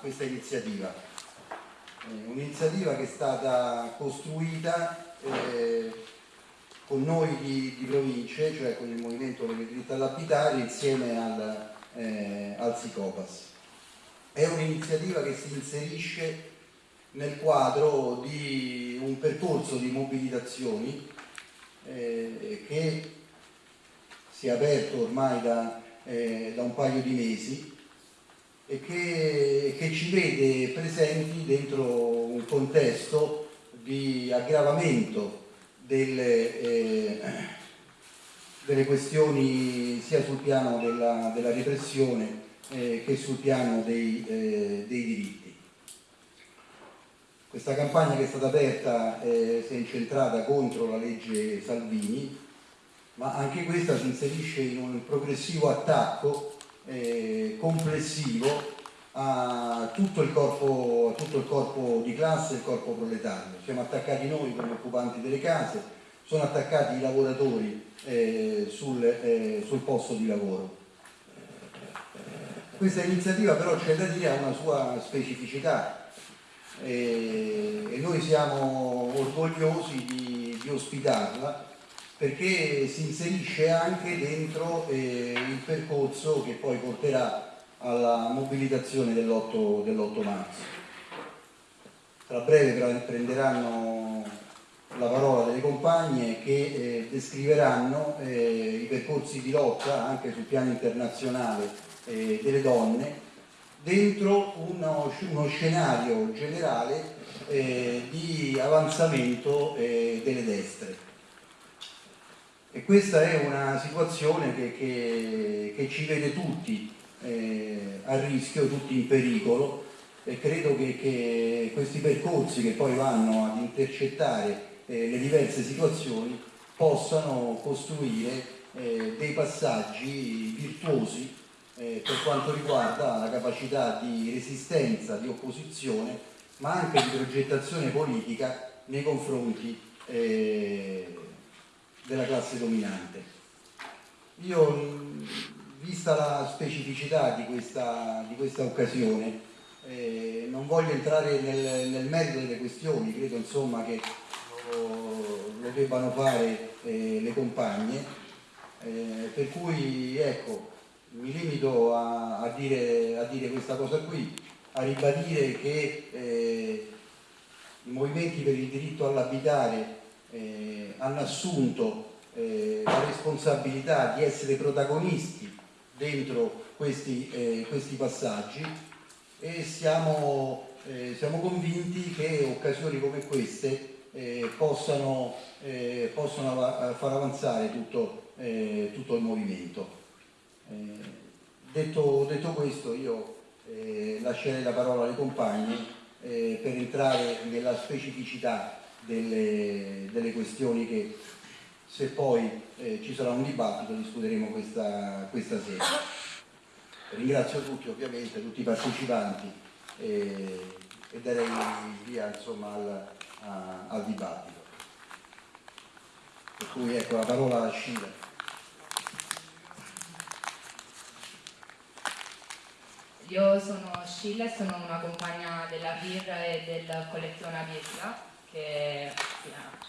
questa iniziativa. Eh, un'iniziativa che è stata costruita eh, con noi di, di, province, cioè con il Movimento per il diritto all'abitare insieme al, eh, al SICOPAS. È un'iniziativa che si inserisce nel quadro di un percorso di mobilitazioni eh, che si è aperto ormai da, eh, da un paio di mesi e che, che, ci vede presenti dentro un contesto di aggravamento delle, eh, delle questioni sia sul piano della, della repressione eh, che sul piano dei, eh, dei diritti. Questa campagna che è stata aperta eh, si è incentrata contro la legge Salvini, ma anche questa si inserisce in un progressivo attacco eh, complessivo a tutto, corpo, a tutto, il corpo, di classe, il corpo proletario. Siamo attaccati noi come occupanti delle case, sono attaccati i lavoratori eh, sul, eh, sul posto di lavoro. Questa iniziativa però c'è da dire ha una sua specificità, e, e noi siamo orgogliosi di, di, ospitarla perché si inserisce anche dentro eh, il percorso che poi porterà alla mobilitazione dell'8 dell marzo. Tra breve prenderanno la parola delle compagne che eh, descriveranno eh, i percorsi di lotta anche sul piano internazionale eh, delle donne dentro uno, uno scenario generale eh, di avanzamento eh, delle destre. E questa è una situazione che, che, che ci vede tutti eh, a rischio, tutti in pericolo. E credo che, che, questi percorsi che poi vanno ad intercettare eh, le diverse situazioni possano costruire eh, dei passaggi virtuosi eh, per quanto riguarda la capacità di resistenza, di opposizione, ma anche di progettazione politica nei confronti eh, della classe dominante. Io, vista la specificità di questa, di questa occasione, eh, non voglio entrare nel, nel, merito delle questioni, credo insomma che lo, lo debbano fare eh, le compagne, eh, per cui ecco, mi limito a, a, dire, a, dire, questa cosa qui, a ribadire che eh, i movimenti per il diritto all'abitare eh, hanno assunto eh, la responsabilità di essere protagonisti dentro questi, eh, questi passaggi e siamo, eh, siamo, convinti che occasioni come queste eh, possano, possano, far avanzare tutto, tutto il movimento. Detto, detto, questo io eh, lascerei la parola alle compagne eh, per entrare nella specificità delle, delle, questioni che se poi eh, ci sarà un dibattito discuteremo questa, questa sera. Ringrazio tutti ovviamente, tutti i partecipanti e darei via insomma, al, a, al dibattito. Per cui ecco la parola a Scilla. Io sono Scilla e sono una compagna della PIR e del collezione Pietra che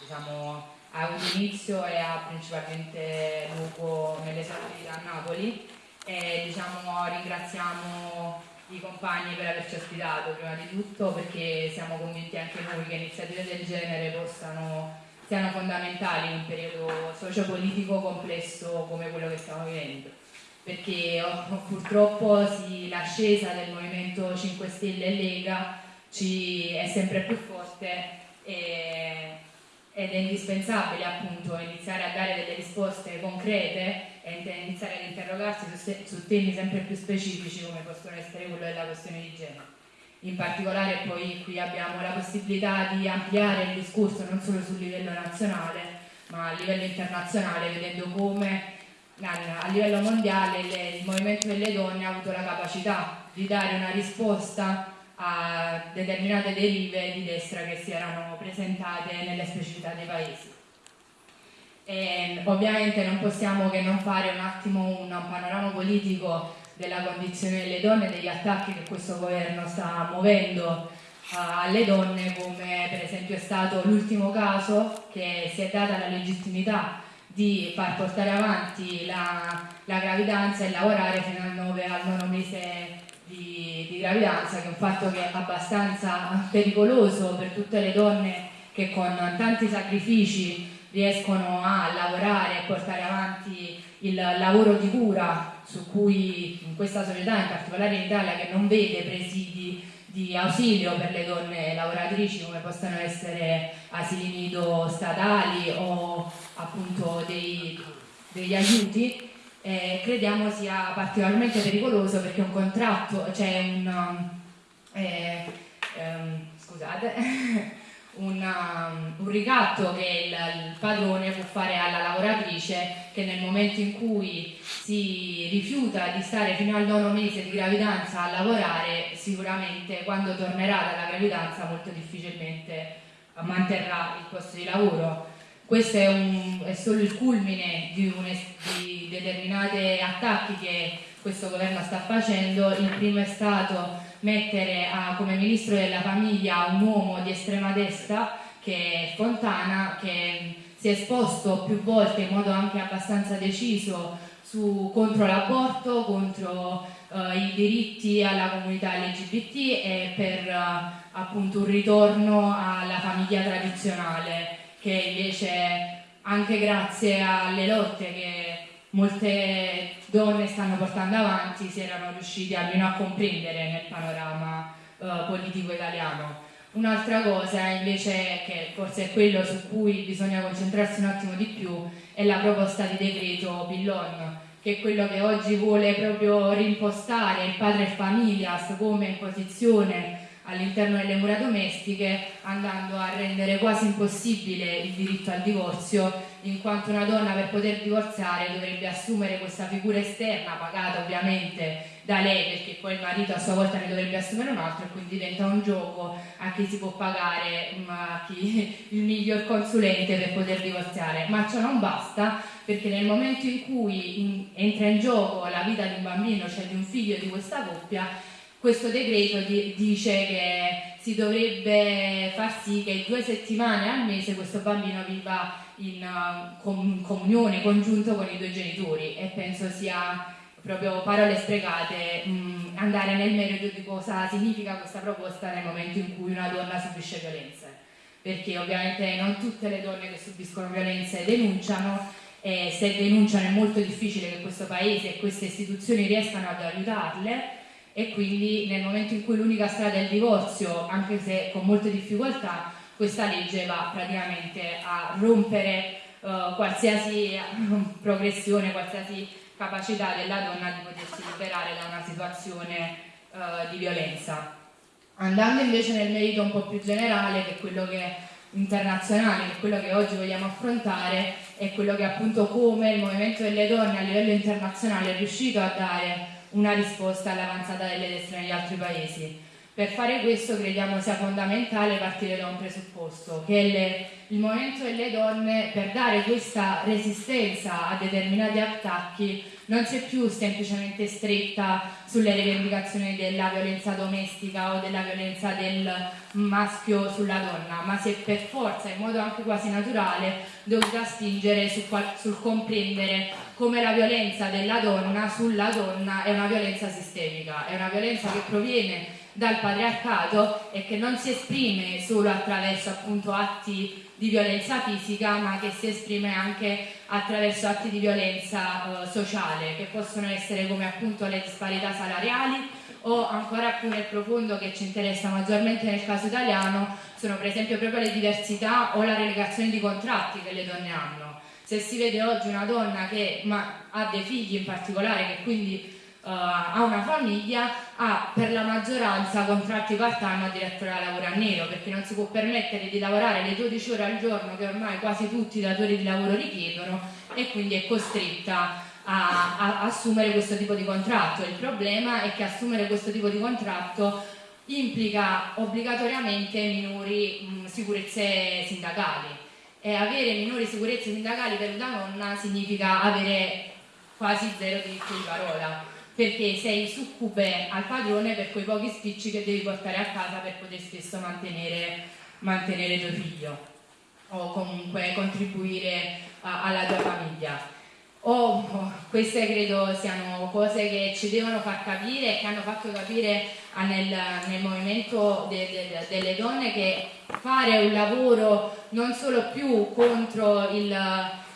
diciamo, ha avuto inizio e ha principalmente luogo nelle di a Napoli. E diciamo, ringraziamo i compagni per averci ospitato prima di tutto perché siamo convinti anche noi che iniziative del genere possano, siano fondamentali in un periodo sociopolitico complesso come quello che stiamo vivendo. Perché oh, purtroppo sì, l'ascesa del Movimento 5 Stelle e Lega ci è sempre più forte e, ed è indispensabile appunto iniziare a dare delle risposte concrete e iniziare ad interrogarsi su, su temi sempre più specifici come possono essere quello della questione di genere. In particolare poi qui abbiamo la possibilità di ampliare il discorso non solo sul livello nazionale ma a livello internazionale vedendo come a livello mondiale il movimento delle donne ha avuto la capacità di dare una risposta a determinate derive di destra che si erano presentate nelle specificità dei paesi. E, ovviamente non possiamo che non fare un attimo un panorama politico della condizione delle donne, degli attacchi che questo governo sta muovendo alle donne, come per esempio è stato l'ultimo caso che si è data la legittimità di far portare avanti la, la gravidanza e lavorare fino al 9 al nono mese di, di, gravidanza, che è un fatto che è abbastanza pericoloso per tutte le donne che con tanti sacrifici riescono a lavorare e portare avanti il lavoro di cura su cui in questa società, in particolare in Italia, che non vede presidi di ausilio per le donne lavoratrici come possono essere asili nido statali o appunto dei, degli aiuti, eh, crediamo sia particolarmente pericoloso perché un contratto, c'è un, eh, ehm, scusate, un, um, un, ricatto che il, il, padrone può fare alla lavoratrice che nel momento in cui si rifiuta di stare fino al nono mese di gravidanza a lavorare, sicuramente quando tornerà dalla gravidanza molto difficilmente manterrà il posto di lavoro. Questo è, un, è solo il culmine di, un, di determinati attacchi che questo governo sta facendo. Il primo è stato mettere a, come ministro della famiglia un uomo di estrema destra che è Fontana che si è esposto più volte in modo anche abbastanza deciso su, contro l'aborto, contro uh, i diritti alla comunità LGBT e per uh, appunto un ritorno alla famiglia tradizionale che invece anche grazie alle lotte che molte donne stanno portando avanti si erano riusciti almeno a comprendere nel panorama uh, politico italiano. Un'altra cosa invece, che forse è quello su cui bisogna concentrarsi un attimo di più, è la proposta di decreto Billon, che è quello che oggi vuole proprio rimpostare il padre familias come imposizione all'interno delle mura domestiche andando a rendere quasi impossibile il diritto al divorzio in quanto una donna per poter divorziare dovrebbe assumere questa figura esterna pagata ovviamente da lei perché poi il marito a sua volta ne dovrebbe assumere un altro e quindi diventa un gioco a chi si può pagare a chi, il miglior consulente per poter divorziare. Ma ciò non basta perché nel momento in cui in, entra in gioco la vita di un bambino cioè di un figlio di questa coppia questo decreto di, dice che si dovrebbe far sì che due settimane al mese questo bambino viva in uh, com comunione congiunto con i due genitori e penso sia proprio parole sprecate mh, mm, andare nel merito di cosa significa questa proposta nel momento in cui una donna subisce violenze. Perché ovviamente non tutte le donne che subiscono violenze denunciano e se denunciano è molto difficile che questo paese e queste istituzioni riescano ad aiutarle e quindi nel momento in cui l'unica strada è il divorzio, anche se con molte difficoltà, questa legge va praticamente a rompere uh, qualsiasi progressione, qualsiasi capacità della donna di potersi liberare da una situazione uh, di violenza. Andando invece nel merito un po' più generale, che è quello che internazionale, che è quello che oggi vogliamo affrontare, è quello che appunto come il movimento delle donne a livello internazionale è riuscito a dare una risposta all'avanzata delle destre negli altri paesi. Per fare questo crediamo sia fondamentale partire da un presupposto, che le, il movimento delle donne per dare questa resistenza a determinati attacchi non si è più semplicemente stretta sulle rivendicazioni della violenza domestica o della violenza del maschio sulla donna, ma si è per forza, in modo anche quasi naturale, dovuta spingere sul, sul comprendere come la violenza della donna sulla donna è una violenza sistemica, è una violenza che proviene dal patriarcato e che non si esprime solo attraverso appunto atti di violenza fisica ma che si esprime anche attraverso atti di violenza eh, sociale che possono essere come appunto le disparità salariali o ancora più nel profondo che ci interessa maggiormente nel caso italiano sono per esempio proprio le diversità o la relegazione di contratti che le donne hanno. Se si vede oggi una donna che ha dei figli in particolare che quindi uh, ha una famiglia ha per la maggioranza contratti part-time addirittura lavoro a nero perché non si può permettere di lavorare le 12 ore al giorno che ormai quasi tutti i datori di lavoro richiedono e quindi è costretta a, a, assumere questo tipo di contratto. Il problema è che assumere questo tipo di contratto implica obbligatoriamente minori mh, sicurezze sindacali e avere minori sicurezze sindacali per una donna significa avere quasi zero diritto di parola perché sei succube al padrone per quei pochi spicci che devi portare a casa per poter stesso mantenere, mantenere tuo figlio o comunque contribuire a, alla tua famiglia. Oh, queste credo siano cose che ci devono far capire e che hanno fatto capire nel, nel movimento de, de, delle donne che fare un lavoro non solo più contro il,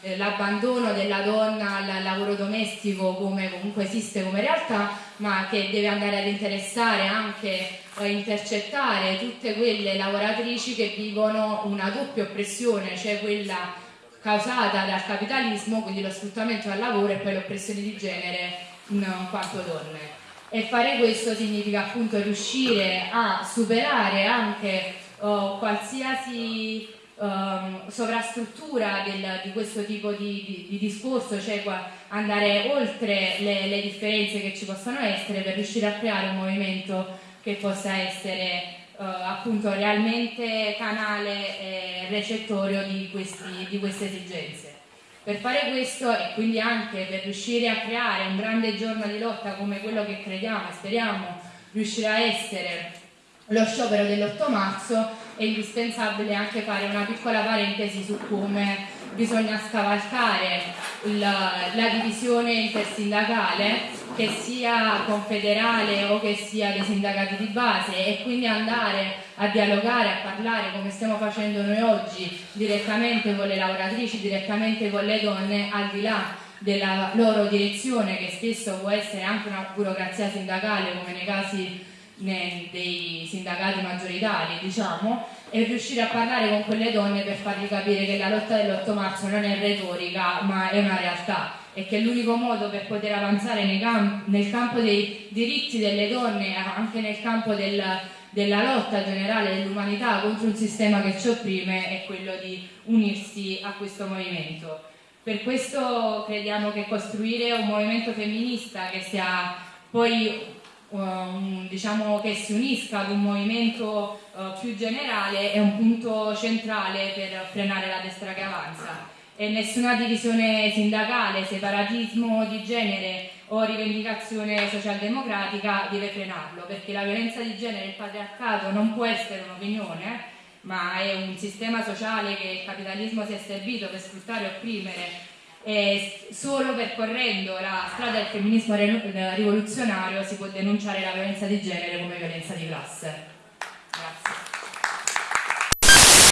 eh, l'abbandono della donna al lavoro domestico come comunque esiste come realtà, ma che deve andare ad interessare anche a intercettare tutte quelle lavoratrici che vivono una doppia oppressione, cioè quella causata dal capitalismo, quindi lo sfruttamento del lavoro e poi l'oppressione di genere in quanto donne. E fare questo significa appunto riuscire a superare anche uh, qualsiasi um, sovrastruttura del, di questo tipo di, di, di, discorso, cioè andare oltre le, le differenze che ci possono essere per riuscire a creare un movimento che possa essere Uh, appunto realmente canale e recettorio di, questi, di, queste esigenze. Per fare questo e quindi anche per riuscire a creare un grande giorno di lotta come quello che crediamo e speriamo riuscirà a essere lo sciopero dell'8 marzo, è indispensabile anche fare una piccola parentesi su come bisogna scavalcare la, la divisione intersindacale che sia confederale o che sia dei sindacati di base e quindi andare a dialogare, a parlare come stiamo facendo noi oggi direttamente con le lavoratrici, direttamente con le donne al di là della loro direzione che spesso può essere anche una burocrazia sindacale come nei casi dei sindacati maggioritari diciamo e riuscire a parlare con quelle donne per fargli capire che la lotta dell'8 marzo non è retorica ma è una realtà e che l'unico modo per poter avanzare nel campo dei diritti delle donne, anche nel campo del, della lotta generale dell'umanità contro un sistema che ci opprime, è quello di unirsi a questo movimento. Per questo crediamo che costruire un movimento femminista che sia poi Um, diciamo che si unisca ad un movimento uh, più generale è un punto centrale per frenare la destra che avanza. E nessuna divisione sindacale, separatismo di genere o rivendicazione socialdemocratica deve frenarlo, perché la violenza di genere e il patriarcato non può essere un'opinione, ma è un sistema sociale che il capitalismo si è servito per sfruttare e opprimere e solo percorrendo la strada del femminismo rivoluzionario si può denunciare la violenza di genere come violenza di classe.